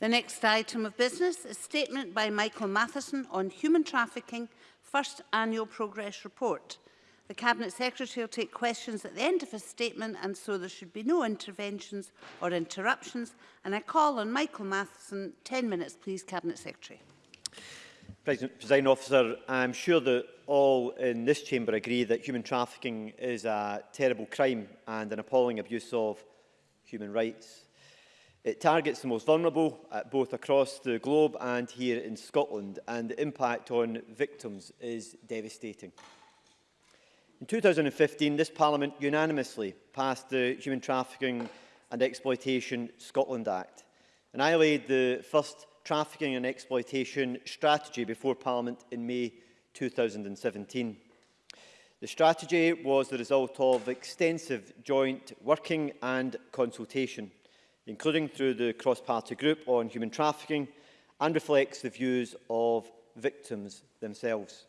The next item of business is statement by Michael Matheson on human trafficking, first annual progress report. The Cabinet Secretary will take questions at the end of his statement and so there should be no interventions or interruptions. And I call on Michael Matheson. 10 minutes, please, Cabinet Secretary. President, President Officer, I'm sure that all in this chamber agree that human trafficking is a terrible crime and an appalling abuse of human rights. It targets the most vulnerable, both across the globe and here in Scotland, and the impact on victims is devastating. In 2015, this Parliament unanimously passed the Human Trafficking and Exploitation Scotland Act, and I laid the first trafficking and exploitation strategy before Parliament in May 2017. The strategy was the result of extensive joint working and consultation including through the cross-party group on human trafficking, and reflects the views of victims themselves.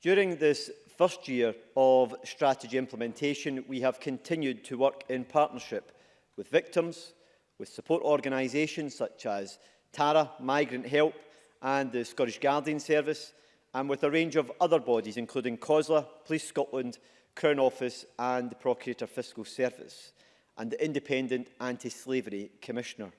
During this first year of strategy implementation, we have continued to work in partnership with victims, with support organisations such as TARA, Migrant Help and the Scottish Guardian Service, and with a range of other bodies including COSLA, Police Scotland, Crown Office and the Procurator Fiscal Service and the Independent Anti-Slavery Commissioner.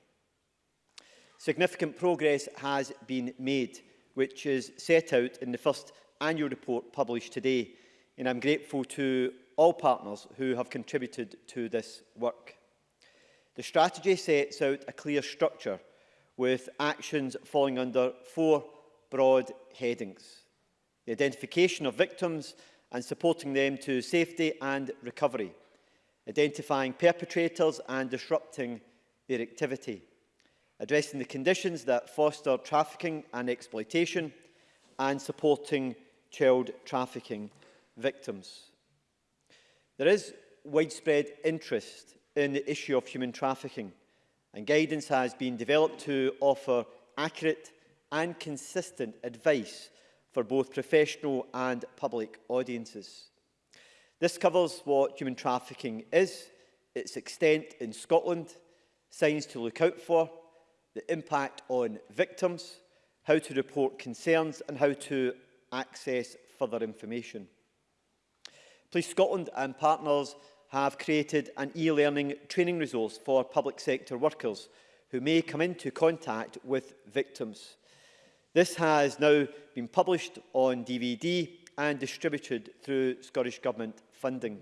Significant progress has been made, which is set out in the first annual report published today, and I'm grateful to all partners who have contributed to this work. The strategy sets out a clear structure with actions falling under four broad headings. The identification of victims and supporting them to safety and recovery identifying perpetrators and disrupting their activity, addressing the conditions that foster trafficking and exploitation, and supporting child trafficking victims. There is widespread interest in the issue of human trafficking, and guidance has been developed to offer accurate and consistent advice for both professional and public audiences. This covers what human trafficking is, its extent in Scotland, signs to look out for, the impact on victims, how to report concerns and how to access further information. Police Scotland and partners have created an e-learning training resource for public sector workers who may come into contact with victims. This has now been published on DVD and distributed through Scottish Government funding.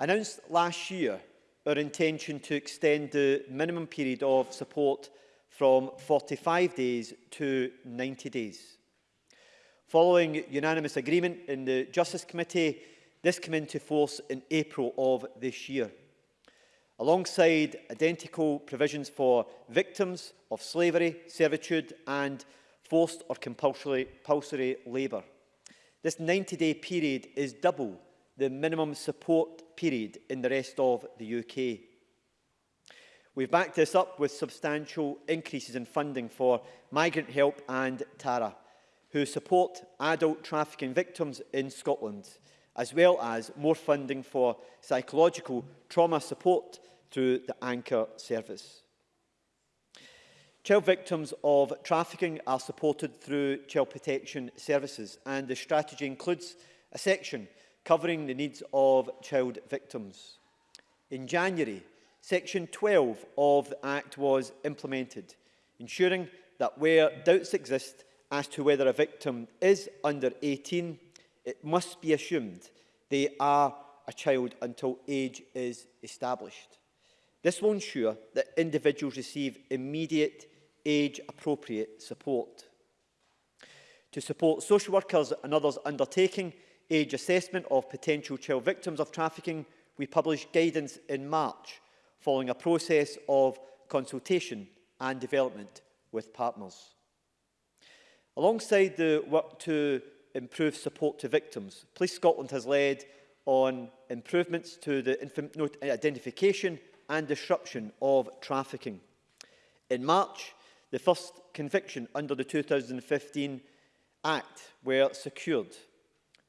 announced last year our intention to extend the minimum period of support from 45 days to 90 days. Following unanimous agreement in the Justice Committee, this came into force in April of this year. Alongside identical provisions for victims of slavery, servitude and forced or compulsory, compulsory labour. This 90-day period is double the minimum support period in the rest of the UK. We've backed this up with substantial increases in funding for Migrant Help and TARA, who support adult trafficking victims in Scotland, as well as more funding for psychological trauma support through the Anchor service. Child victims of trafficking are supported through child protection services and the strategy includes a section covering the needs of child victims. In January, Section 12 of the Act was implemented, ensuring that where doubts exist as to whether a victim is under 18, it must be assumed they are a child until age is established. This will ensure that individuals receive immediate age-appropriate support. To support social workers and others undertaking age assessment of potential child victims of trafficking, we published guidance in March following a process of consultation and development with partners. Alongside the work to improve support to victims, Police Scotland has led on improvements to the uh, identification and disruption of trafficking. In March, the first conviction under the 2015 Act were secured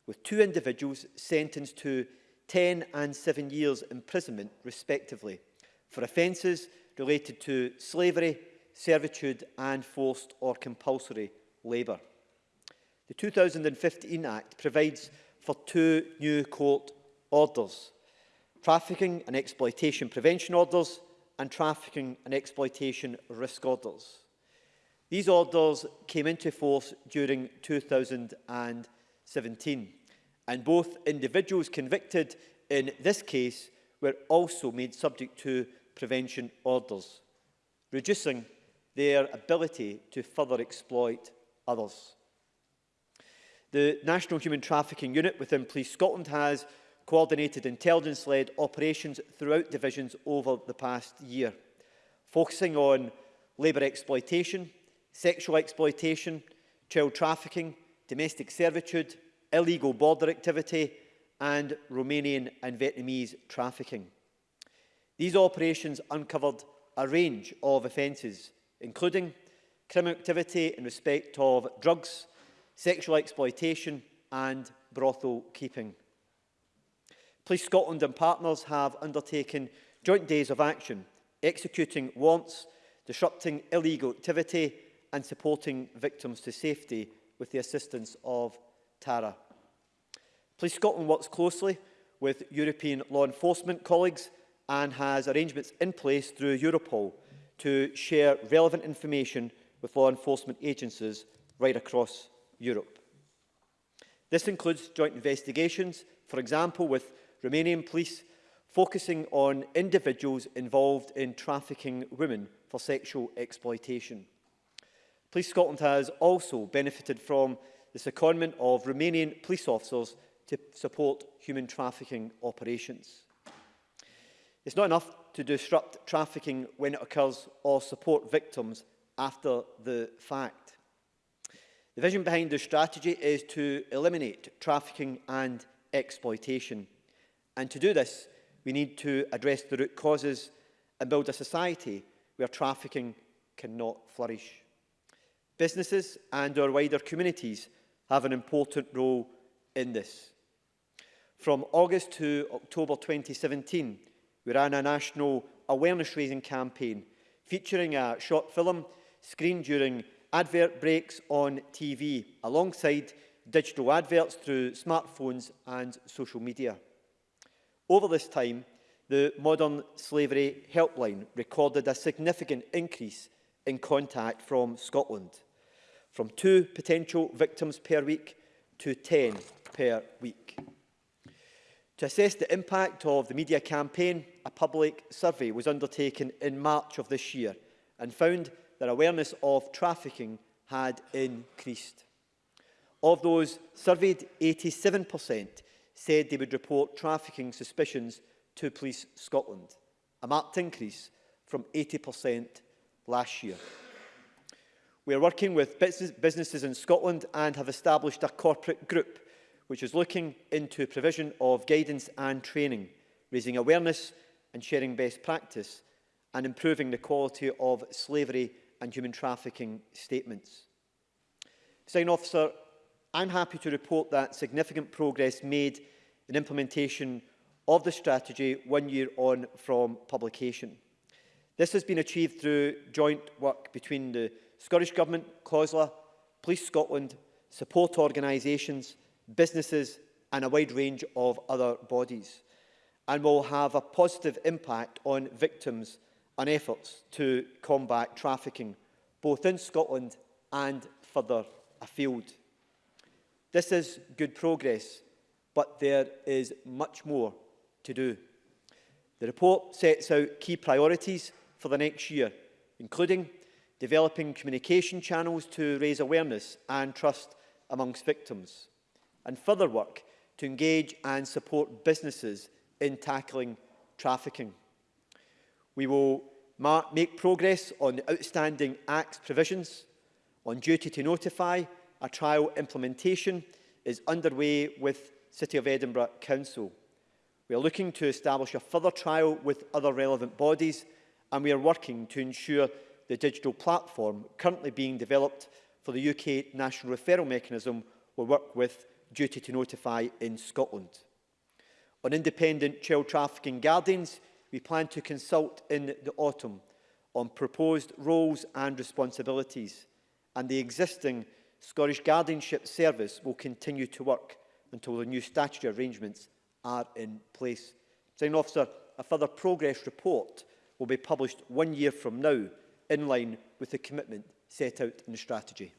with two individuals sentenced to 10 and 7 years imprisonment respectively for offences related to slavery, servitude and forced or compulsory labour. The 2015 Act provides for two new court orders, trafficking and exploitation prevention orders and trafficking and exploitation risk orders. These orders came into force during 2015. 17. And both individuals convicted in this case were also made subject to prevention orders, reducing their ability to further exploit others. The National Human Trafficking Unit within Police Scotland has coordinated intelligence-led operations throughout divisions over the past year, focusing on labour exploitation, sexual exploitation, child trafficking, domestic servitude, illegal border activity and Romanian and Vietnamese trafficking. These operations uncovered a range of offences, including criminal activity in respect of drugs, sexual exploitation and brothel keeping. Police Scotland and partners have undertaken joint days of action, executing warrants, disrupting illegal activity and supporting victims to safety with the assistance of TARA. Police Scotland works closely with European law enforcement colleagues and has arrangements in place through Europol to share relevant information with law enforcement agencies right across Europe. This includes joint investigations, for example, with Romanian police focusing on individuals involved in trafficking women for sexual exploitation. Police Scotland has also benefited from the secondment of Romanian police officers to support human trafficking operations. It's not enough to disrupt trafficking when it occurs or support victims after the fact. The vision behind the strategy is to eliminate trafficking and exploitation. And to do this, we need to address the root causes and build a society where trafficking cannot flourish. Businesses and our wider communities have an important role in this. From August to October 2017, we ran a national awareness-raising campaign featuring a short film screened during advert breaks on TV alongside digital adverts through smartphones and social media. Over this time, the Modern Slavery Helpline recorded a significant increase in contact from Scotland, from two potential victims per week to 10 per week. To assess the impact of the media campaign, a public survey was undertaken in March of this year and found that awareness of trafficking had increased. Of those surveyed, 87% said they would report trafficking suspicions to Police Scotland, a marked increase from 80% last year. We are working with businesses in Scotland and have established a corporate group which is looking into provision of guidance and training, raising awareness and sharing best practice, and improving the quality of slavery and human trafficking statements. Sign officer, I'm happy to report that significant progress made in implementation of the strategy one year on from publication. This has been achieved through joint work between the Scottish Government, COSLA, Police Scotland, support organisations, businesses and a wide range of other bodies and will have a positive impact on victims and efforts to combat trafficking, both in Scotland and further afield. This is good progress, but there is much more to do. The report sets out key priorities for the next year, including developing communication channels to raise awareness and trust amongst victims, and further work to engage and support businesses in tackling trafficking. We will make progress on outstanding acts provisions, on duty to notify, a trial implementation is underway with City of Edinburgh Council. We are looking to establish a further trial with other relevant bodies and we are working to ensure the digital platform currently being developed for the UK National Referral Mechanism will work with Duty to Notify in Scotland. On independent child trafficking guardians, we plan to consult in the autumn on proposed roles and responsibilities, and the existing Scottish Guardianship Service will continue to work until the new statutory arrangements are in place. Sign officer, a further progress report will be published one year from now, in line with the commitment set out in the strategy.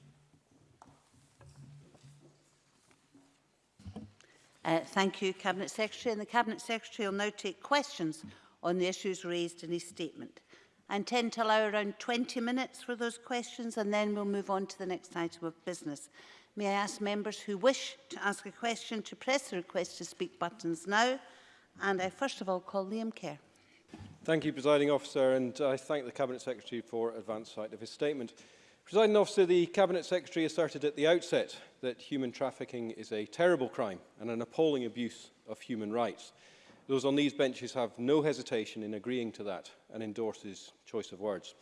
Uh, thank you, Cabinet Secretary. And the Cabinet Secretary will now take questions on the issues raised in his statement. I intend to allow around 20 minutes for those questions and then we'll move on to the next item of business. May I ask members who wish to ask a question to press the request to speak buttons now? And I first of all call Liam Kerr. Thank you, Presiding Officer, and I thank the Cabinet Secretary for advance sight of his statement. Presiding Officer, the Cabinet Secretary asserted at the outset that human trafficking is a terrible crime and an appalling abuse of human rights. Those on these benches have no hesitation in agreeing to that and endorse his choice of words.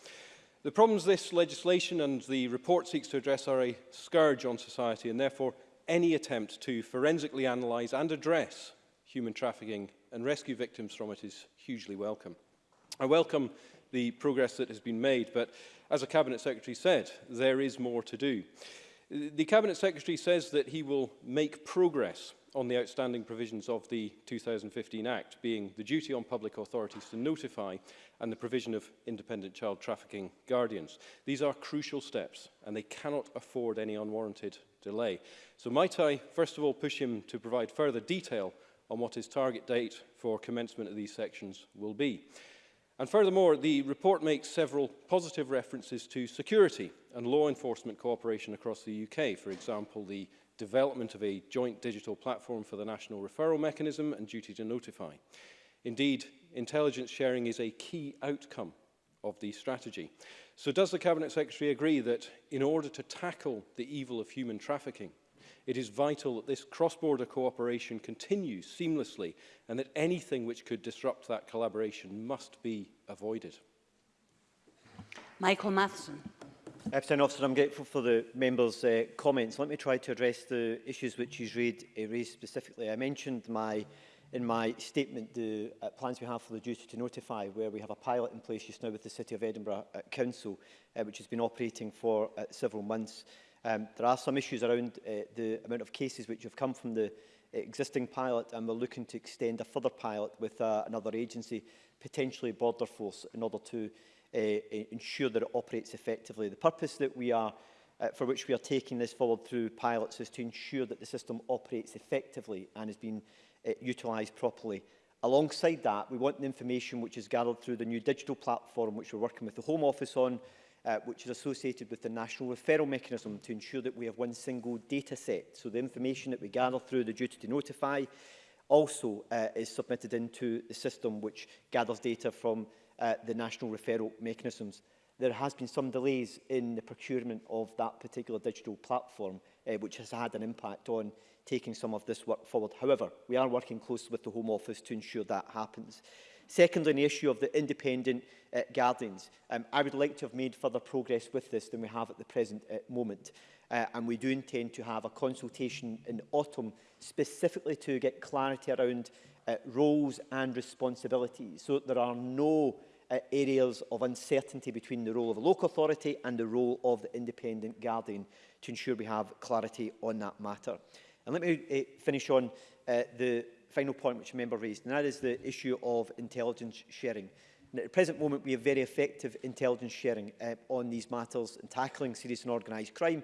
The problems this legislation and the report seeks to address are a scourge on society and therefore any attempt to forensically analyse and address human trafficking and rescue victims from it is hugely welcome. I welcome the progress that has been made, but as a Cabinet Secretary said, there is more to do. The Cabinet Secretary says that he will make progress on the outstanding provisions of the 2015 Act, being the duty on public authorities to notify and the provision of independent child trafficking guardians. These are crucial steps and they cannot afford any unwarranted delay. So might I first of all push him to provide further detail on what his target date for commencement of these sections will be. And furthermore, the report makes several positive references to security and law enforcement cooperation across the UK. For example, the development of a joint digital platform for the national referral mechanism and duty to notify. Indeed, intelligence sharing is a key outcome of the strategy. So does the Cabinet Secretary agree that in order to tackle the evil of human trafficking, It is vital that this cross-border cooperation continues seamlessly and that anything which could disrupt that collaboration must be avoided. Michael Matheson. President Officer, I'm grateful for the members' uh, comments. Let me try to address the issues which you read, uh, raised specifically. I mentioned my, in my statement the uh, plans we have for the duty to notify, where we have a pilot in place just now with the City of Edinburgh uh, Council, uh, which has been operating for uh, several months. Um, there are some issues around uh, the amount of cases which have come from the uh, existing pilot and we're looking to extend a further pilot with uh, another agency, potentially Border Force, in order to uh, e-, ensure that it operates effectively. The purpose that we are uh, for which we are taking this forward through pilots is to ensure that the system operates effectively and has been uh, utilised properly. Alongside that, we want the information which is gathered through the new digital platform which we're working with the Home Office on uh, which is associated with the national referral mechanism to ensure that we have one single data set. So the information that we gather through the duty to notify also uh, is submitted into the system which gathers data from uh, the national referral mechanisms. There has been some delays in the procurement of that particular digital platform, uh, which has had an impact on taking some of this work forward. However, we are working closely with the Home Office to ensure that happens. Secondly, on the issue of the independent uh, guardians, um, I would like to have made further progress with this than we have at the present uh, moment. Uh, and we do intend to have a consultation in autumn specifically to get clarity around uh, roles and responsibilities so that there are no uh, areas of uncertainty between the role of the local authority and the role of the independent guardian to ensure we have clarity on that matter. And let me uh, finish on uh, the final point which a member raised, and that is the issue of intelligence sharing. And at the present moment, we have very effective intelligence sharing uh, on these matters in tackling serious and organised crime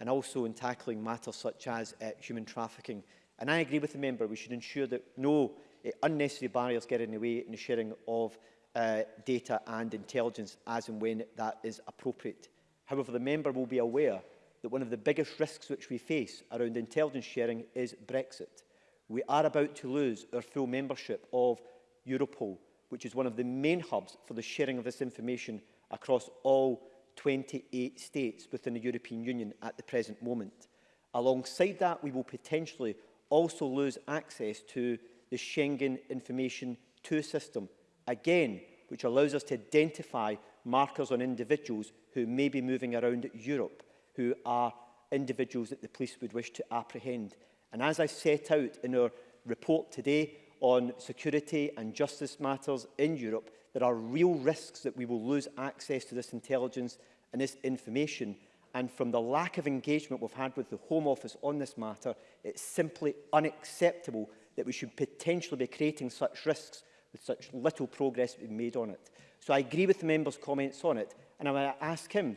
and also in tackling matters such as uh, human trafficking. And I agree with the member, we should ensure that no uh, unnecessary barriers get in the way in the sharing of uh, data and intelligence as and when that is appropriate. However, the member will be aware that one of the biggest risks which we face around intelligence sharing is Brexit we are about to lose our full membership of Europol, which is one of the main hubs for the sharing of this information across all 28 states within the European Union at the present moment. Alongside that, we will potentially also lose access to the Schengen Information 2 system, again, which allows us to identify markers on individuals who may be moving around Europe, who are individuals that the police would wish to apprehend. And as I set out in our report today on security and justice matters in Europe, there are real risks that we will lose access to this intelligence and this information. And from the lack of engagement we've had with the Home Office on this matter, it's simply unacceptable that we should potentially be creating such risks with such little progress being made on it. So I agree with the member's comments on it, and I'm going to ask him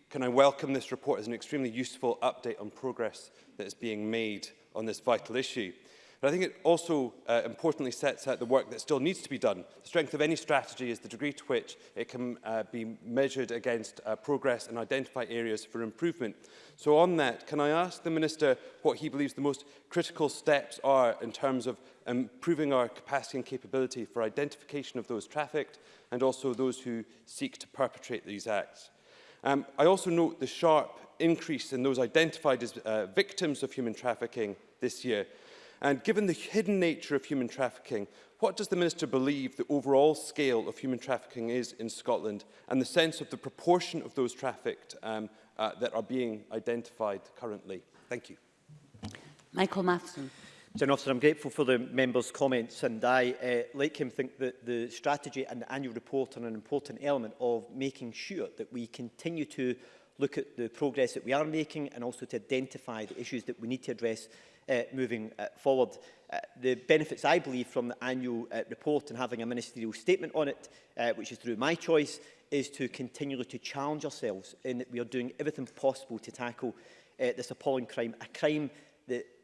Can I welcome this report as an extremely useful update on progress that is being made on this vital issue? But I think it also uh, importantly sets out the work that still needs to be done. The strength of any strategy is the degree to which it can uh, be measured against uh, progress and identify areas for improvement. So on that, can I ask the Minister what he believes the most critical steps are in terms of improving our capacity and capability for identification of those trafficked and also those who seek to perpetrate these acts? Um, I also note the sharp increase in those identified as uh, victims of human trafficking this year. And given the hidden nature of human trafficking, what does the Minister believe the overall scale of human trafficking is in Scotland and the sense of the proportion of those trafficked um, uh, that are being identified currently? Thank you. Michael Matheson. General Officer, I'm grateful for the members' comments and I, uh, like him, think that the strategy and the annual report are an important element of making sure that we continue to look at the progress that we are making and also to identify the issues that we need to address uh, moving uh, forward. Uh, the benefits, I believe, from the annual uh, report and having a ministerial statement on it, uh, which is through my choice, is to continually to challenge ourselves in that we are doing everything possible to tackle uh, this appalling crime, a crime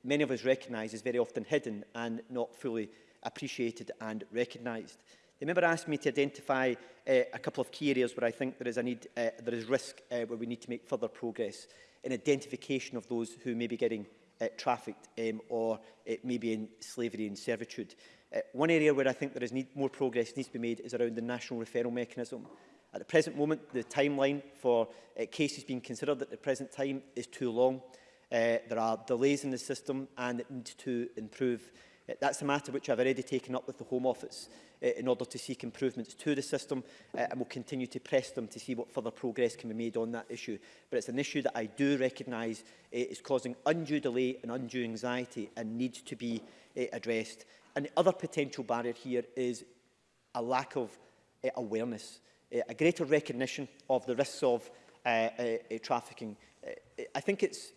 many of us recognise is very often hidden and not fully appreciated and recognised. The member asked me to identify uh, a couple of key areas where I think there is a need, uh, there is risk uh, where we need to make further progress in identification of those who may be getting uh, trafficked um, or uh, maybe in slavery and servitude. Uh, one area where I think there is need, more progress needs to be made is around the national referral mechanism. At the present moment, the timeline for uh, cases being considered at the present time is too long. Uh, there are delays in the system and it needs to improve. Uh, that's a matter which I've already taken up with the Home Office uh, in order to seek improvements to the system uh, and will continue to press them to see what further progress can be made on that issue. But it's an issue that I do recognise uh, is causing undue delay and undue anxiety and needs to be uh, addressed. And the other potential barrier here is a lack of uh, awareness, uh, a greater recognition of the risks of uh, uh, uh, trafficking. Uh, I think it's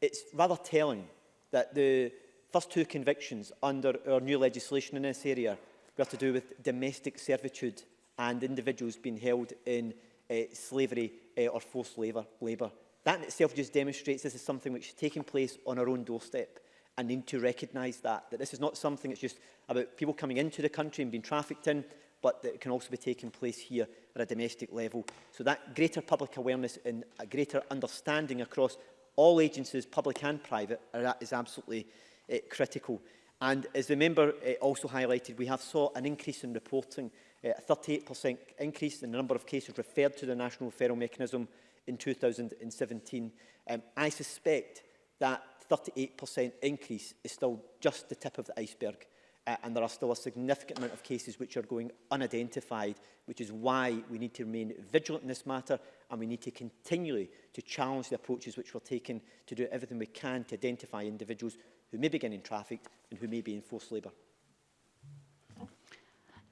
it's rather telling that the first two convictions under our new legislation in this area were to do with domestic servitude and individuals being held in uh, slavery uh, or forced labour. labour. That in itself just demonstrates this is something which is taking place on our own doorstep and need to recognise that, that this is not something that's just about people coming into the country and being trafficked in, but that it can also be taking place here at a domestic level. So that greater public awareness and a greater understanding across all agencies, public and private, are, is absolutely uh, critical. And as the member uh, also highlighted, we have saw an increase in reporting, uh, a 38% increase in the number of cases referred to the National Referral Mechanism in 2017. Um, I suspect that 38% increase is still just the tip of the iceberg uh, and there are still a significant amount of cases which are going unidentified, which is why we need to remain vigilant in this matter and we need to continually to challenge the approaches which we're taking to do everything we can to identify individuals who may be getting trafficked and who may be in forced labour.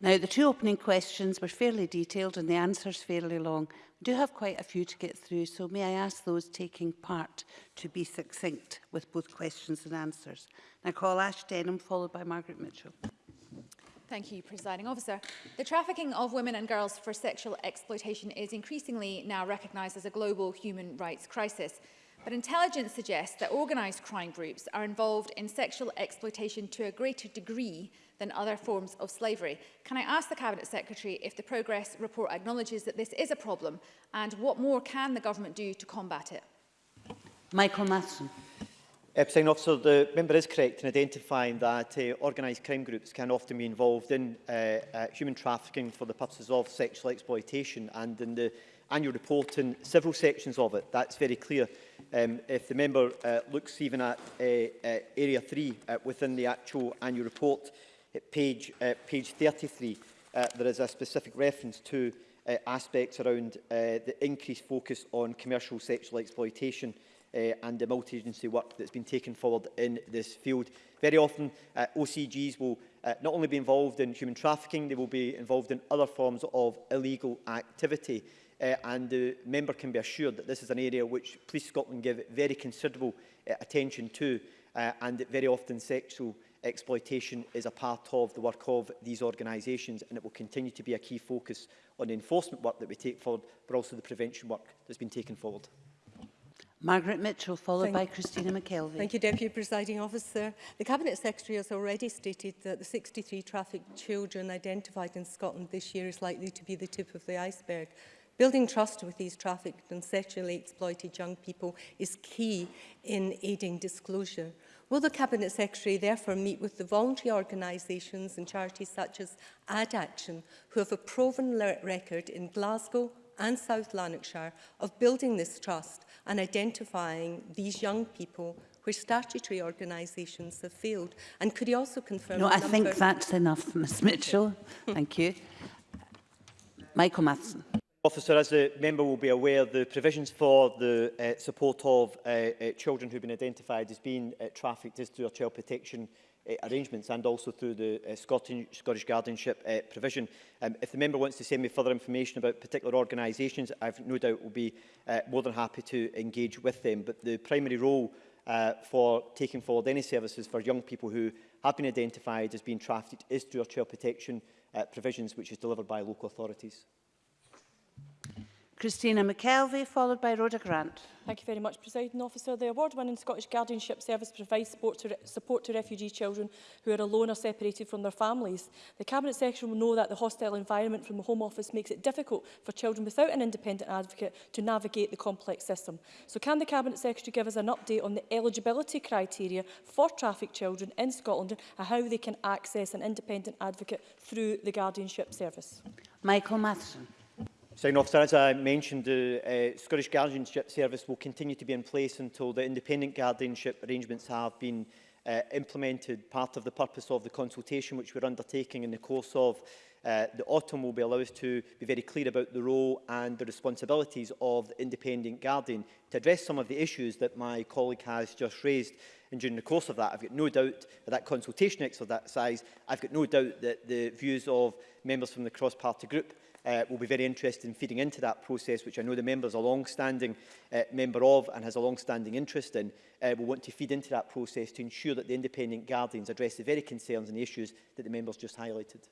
Now, the two opening questions were fairly detailed and the answers fairly long. We do have quite a few to get through, so may I ask those taking part to be succinct with both questions and answers. And I call Ash Denham, followed by Margaret Mitchell. Thank you, Presiding Officer. The trafficking of women and girls for sexual exploitation is increasingly now recognised as a global human rights crisis. But intelligence suggests that organised crime groups are involved in sexual exploitation to a greater degree than other forms of slavery. Can I ask the Cabinet Secretary if the progress report acknowledges that this is a problem and what more can the government do to combat it? Michael Matheson. Uh, Epstein officer, the member is correct in identifying that uh, organised crime groups can often be involved in uh, uh, human trafficking for the purposes of sexual exploitation and in the annual report in several sections of it. That's very clear. Um, if the member uh, looks even at uh, uh, area 3 uh, within the actual annual report, at uh, page, uh, page 33, uh, there is a specific reference to uh, aspects around uh, the increased focus on commercial sexual exploitation uh, and the multi-agency work that's been taken forward in this field. Very often, uh, OCGs will uh, not only be involved in human trafficking, they will be involved in other forms of illegal activity uh, and the member can be assured that this is an area which Police Scotland give very considerable uh, attention to uh, and very often sexual exploitation is a part of the work of these organisations and it will continue to be a key focus on the enforcement work that we take forward but also the prevention work that's been taken forward. Margaret Mitchell, followed Thank by Christina McKelvey. Thank you, Deputy Presiding Officer. The Cabinet Secretary has already stated that the 63 trafficked children identified in Scotland this year is likely to be the tip of the iceberg. Building trust with these trafficked and sexually exploited young people is key in aiding disclosure. Will the Cabinet Secretary therefore meet with the voluntary organisations and charities such as Ad Action, who have a proven record in Glasgow and South Lanarkshire of building this trust and identifying these young people where statutory organisations have failed? And could he also confirm... No, I think that's enough, Ms Mitchell. Thank you. Michael Matheson. Officer, as the member will be aware, the provisions for the uh, support of uh, uh, children who have been identified as being uh, trafficked is through our child protection uh, arrangements and also through the uh, Scottish, Scottish guardianship uh, provision. Um, if the member wants to send me further information about particular organisations, I've no doubt will be uh, more than happy to engage with them. But the primary role uh, for taking forward any services for young people who have been identified as being trafficked is through our child protection uh, provisions, which is delivered by local authorities. Christina McKelvey, followed by Rhoda Grant. Thank you very much, Presiding Officer. The award-winning Scottish Guardianship Service provides support to, support to refugee children who are alone or separated from their families. The Cabinet Secretary will know that the hostile environment from the Home Office makes it difficult for children without an independent advocate to navigate the complex system. So can the Cabinet Secretary give us an update on the eligibility criteria for trafficked children in Scotland and how they can access an independent advocate through the Guardianship Service? Michael Matheson. Second officer, as I mentioned, the uh, Scottish Guardianship Service will continue to be in place until the independent guardianship arrangements have been uh, implemented. Part of the purpose of the consultation which we're undertaking in the course of uh, the autumn will be allow us to be very clear about the role and the responsibilities of the independent guardian to address some of the issues that my colleague has just raised. And during the course of that, I've got no doubt that that consultation exercise, I've got no doubt that the views of members from the cross-party group uh, will be very interested in feeding into that process, which I know the member is a long-standing uh, member of and has a long-standing interest in, uh, will want to feed into that process to ensure that the independent guardians address the very concerns and the issues that the members just highlighted.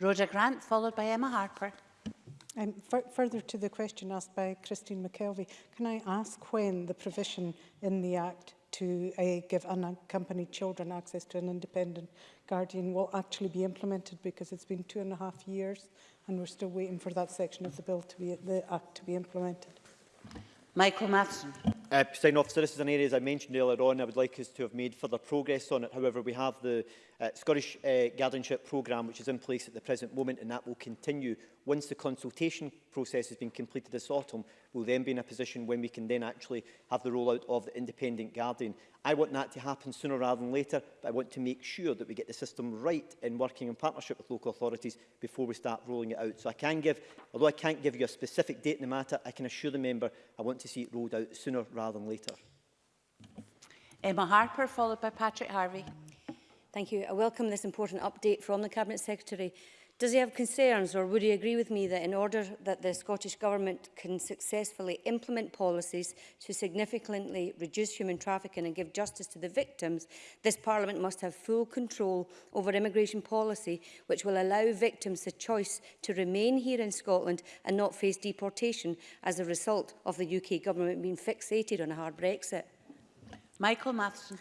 Roger Grant, followed by Emma Harper. Um, further to the question asked by Christine McKelvey, can I ask when the provision in the Act to uh, give unaccompanied uh, children access to an independent guardian will actually be implemented because it's been two and a half years and we're still waiting for that section of the bill to be the act to be implemented. Michael Matheson. Uh, Officer, this is an area, as I mentioned earlier on, I would like us to have made further progress on it. However, we have the uh, Scottish uh, guardianship programme which is in place at the present moment and that will continue. Once the consultation process has been completed this autumn, we'll then be in a position when we can then actually have the rollout of the independent guardian. I want that to happen sooner rather than later, but I want to make sure that we get the system right in working in partnership with local authorities before we start rolling it out. So I can give, although I can't give you a specific date in the matter, I can assure the member I want to see it rolled out sooner rather than later. Emma Harper, followed by Patrick Harvey. Thank you. I welcome this important update from the Cabinet Secretary. Does he have concerns or would he agree with me that in order that the Scottish Government can successfully implement policies to significantly reduce human trafficking and give justice to the victims, this Parliament must have full control over immigration policy which will allow victims the choice to remain here in Scotland and not face deportation as a result of the UK Government being fixated on a hard Brexit? Michael Matheson.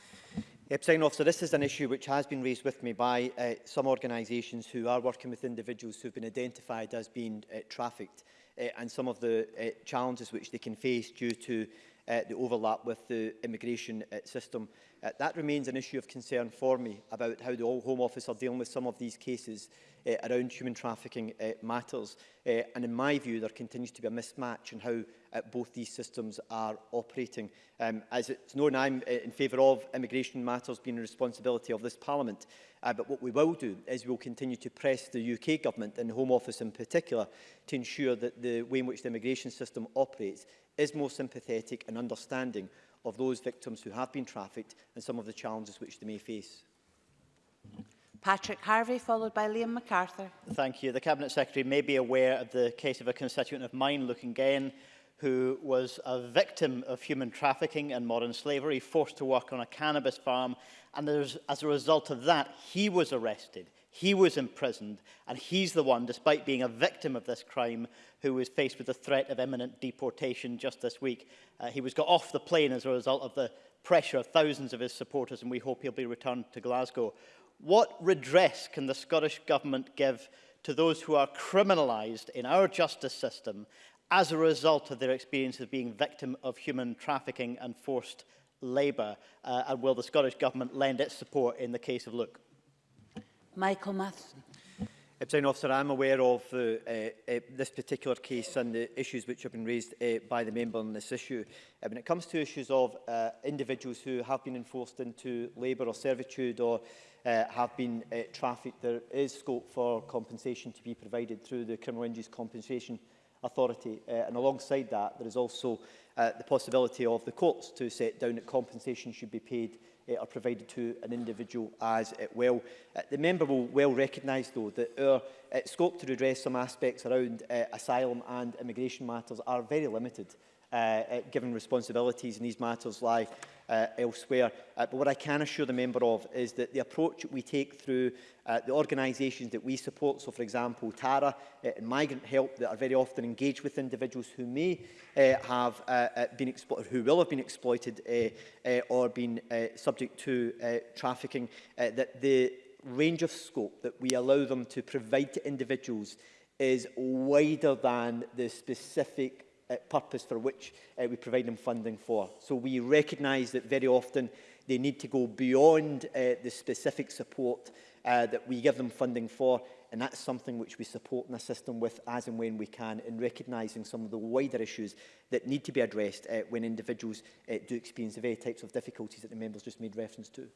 Uh, officer, this is an issue which has been raised with me by uh, some organisations who are working with individuals who have been identified as being uh, trafficked uh, and some of the uh, challenges which they can face due to uh, the overlap with the immigration uh, system. Uh, that remains an issue of concern for me about how the Home Office are dealing with some of these cases uh, around human trafficking uh, matters. Uh, and in my view, there continues to be a mismatch in how uh, both these systems are operating. Um, as it's known, I'm uh, in favour of immigration matters being a responsibility of this Parliament. Uh, but what we will do is we will continue to press the UK Government and the Home Office in particular to ensure that the way in which the immigration system operates is more sympathetic and understanding of those victims who have been trafficked and some of the challenges which they may face. Patrick Harvey, followed by Liam MacArthur. Thank you. The Cabinet Secretary may be aware of the case of a constituent of mine, Luke Ngayen, who was a victim of human trafficking and modern slavery, forced to work on a cannabis farm, and as a result of that, he was arrested. He was imprisoned, and he's the one, despite being a victim of this crime, who was faced with the threat of imminent deportation just this week. Uh, he was got off the plane as a result of the pressure of thousands of his supporters, and we hope he'll be returned to Glasgow. What redress can the Scottish Government give to those who are criminalised in our justice system as a result of their experience of being victim of human trafficking and forced labour? Uh, and will the Scottish Government lend its support in the case of Luke? Michael Matheson. President Officer, I'm aware of uh, uh, uh, this particular case and the issues which have been raised uh, by the member on this issue. Uh, when it comes to issues of uh, individuals who have been enforced into labour or servitude or uh, have been uh, trafficked, there is scope for compensation to be provided through the Criminal Injuries Compensation Authority. Uh, and alongside that, there is also uh, the possibility of the courts to set down that compensation should be paid uh, uh, are provided to an individual as it will. Uh, the member will well recognise, though, that our uh, scope to redress some aspects around uh, asylum and immigration matters are very limited, uh, uh, given responsibilities in these matters lie uh, elsewhere. Uh, but what I can assure the member of is that the approach we take through uh, the organisations that we support, so for example TARA uh, and Migrant Help that are very often engaged with individuals who may uh, have uh, uh been exploited, who will have been exploited uh, uh, or been uh, subject to uh, trafficking, uh, that the range of scope that we allow them to provide to individuals is wider than the specific uh, purpose for which uh, we provide them funding for. So we recognise that very often they need to go beyond uh, the specific support uh, that we give them funding for and that's something which we support and assist them with as and when we can in recognising some of the wider issues that need to be addressed uh, when individuals uh, do experience the very types of difficulties that the members just made reference to.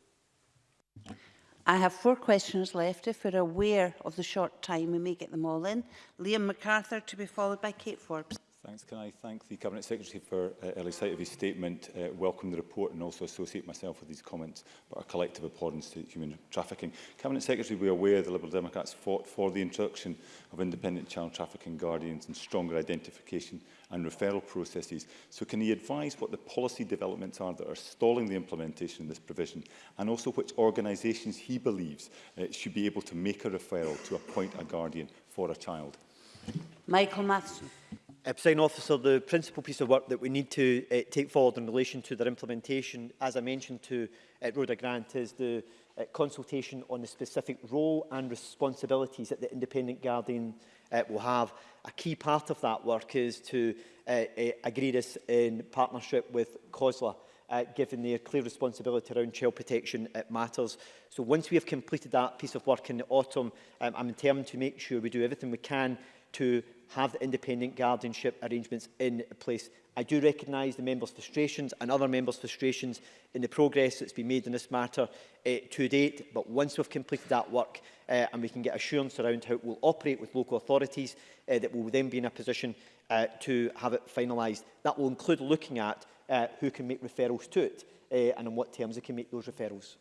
I have four questions left if we're aware of the short time we may get them all in. Liam MacArthur to be followed by Kate Forbes. Thanks. Can I thank the Cabinet Secretary for uh, early sight of his statement, uh, welcome the report and also associate myself with these comments about a collective abhorrence to human trafficking. Cabinet Secretary, we are aware the Liberal Democrats fought for the introduction of independent child trafficking guardians and stronger identification and referral processes. So can he advise what the policy developments are that are stalling the implementation of this provision and also which organisations he believes uh, should be able to make a referral to appoint a guardian for a child? Michael Matheson. Uh, President Officer, the principal piece of work that we need to uh, take forward in relation to their implementation, as I mentioned to uh, Rhoda Grant, is the uh, consultation on the specific role and responsibilities that the independent guardian uh, will have. A key part of that work is to uh, uh, agree this in partnership with COSLA, uh, given their clear responsibility around child protection it uh, matters. So once we have completed that piece of work in the autumn, um, I'm determined to make sure we do everything we can to have the independent guardianship arrangements in place. I do recognise the members' frustrations and other members' frustrations in the progress that's been made in this matter uh, to date, but once we've completed that work uh, and we can get assurance around how it will operate with local authorities, uh, that will then be in a position uh, to have it finalised. That will include looking at uh, who can make referrals to it uh, and on what terms they can make those referrals.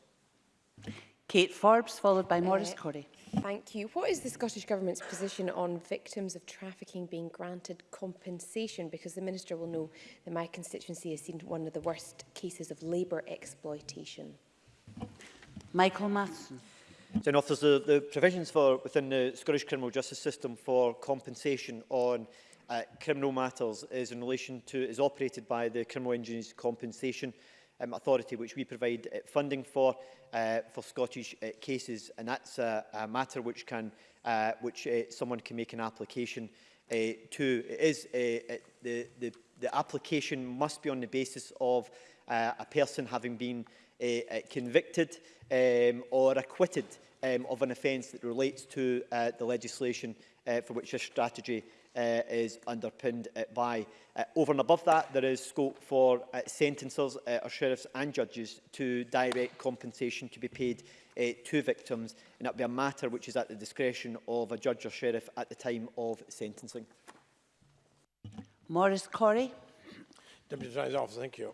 Kate Forbes, followed by Morris uh, Corey. Thank you. What is the Scottish Government's position on victims of trafficking being granted compensation? Because the Minister will know that my constituency has seen one of the worst cases of labour exploitation. Michael Matheson. Then the, the provisions for within the Scottish criminal justice system for compensation on uh, criminal matters is in relation to is operated by the Criminal Injuries Compensation um, authority which we provide uh, funding for uh, for Scottish uh, cases and that's a, a matter which can uh, which uh, someone can make an application uh, to it is uh, uh, the, the the application must be on the basis of uh, a person having been uh, uh convicted um, or acquitted um, of an offence that relates to uh, the legislation uh, for which a strategy uh, is underpinned uh, by. Uh, over and above that, there is scope for uh, sentences, uh, or sheriffs and judges to direct compensation to be paid uh, to victims, and that would be a matter which is at the discretion of a judge or sheriff at the time of sentencing. Morris Corrie. Deputy Attorney's Office, thank you.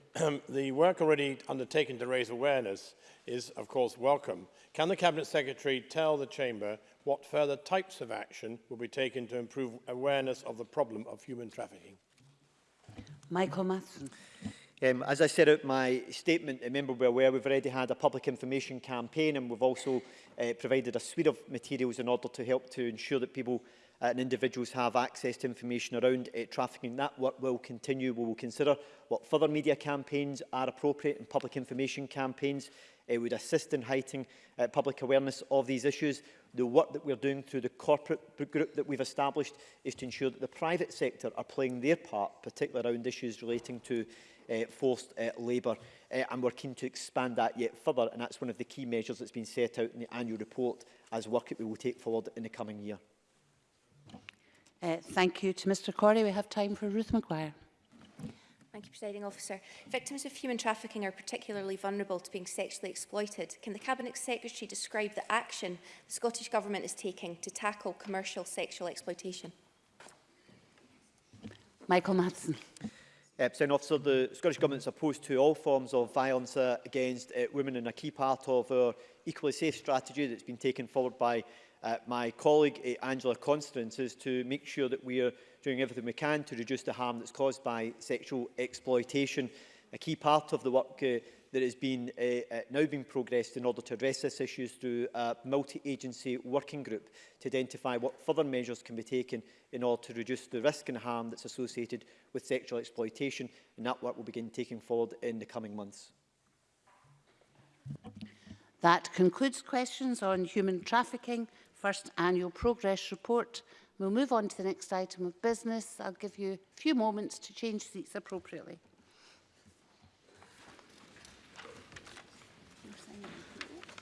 the work already undertaken to raise awareness is, of course, welcome. Can the Cabinet Secretary tell the Chamber what further types of action will be taken to improve awareness of the problem of human trafficking? Michael Matheson. Um, as I said out my statement, the member will aware we've already had a public information campaign and we've also uh, provided a suite of materials in order to help to ensure that people uh, and individuals have access to information around uh, trafficking. That work will continue. We will consider what further media campaigns are appropriate and public information campaigns uh, would assist in heightening uh, eh, public awareness of these issues. The work that we're doing through the corporate group that we've established is to ensure that the private sector are playing their part, particularly around issues relating to uh, forced uh, labour. Uh, and we're keen to expand that yet further, and that's one of the key measures that's been set out in the annual report as work that we will take forward in the coming year. Uh, thank you to Mr Corey. We have time for Ruth McGuire. Thank you, Presiding Officer. Victims of human trafficking are particularly vulnerable to being sexually exploited. Can the Cabinet Secretary describe the action the Scottish Government is taking to tackle commercial sexual exploitation? Michael Madsen. Uh, President Officer, the Scottish Government is opposed to all forms of violence uh, against uh, women and a key part of our equally safe strategy that's been taken forward by uh, my colleague uh, Angela Constance is to make sure that we are doing everything we can to reduce the harm that's caused by sexual exploitation. A key part of the work uh, that has been uh, uh, now been progressed in order to address this issue is through a multi-agency working group to identify what further measures can be taken in order to reduce the risk and harm that's associated with sexual exploitation and that work will begin taking forward in the coming months. That concludes questions on human trafficking first annual progress report. We'll move on to the next item of business. I'll give you a few moments to change seats appropriately.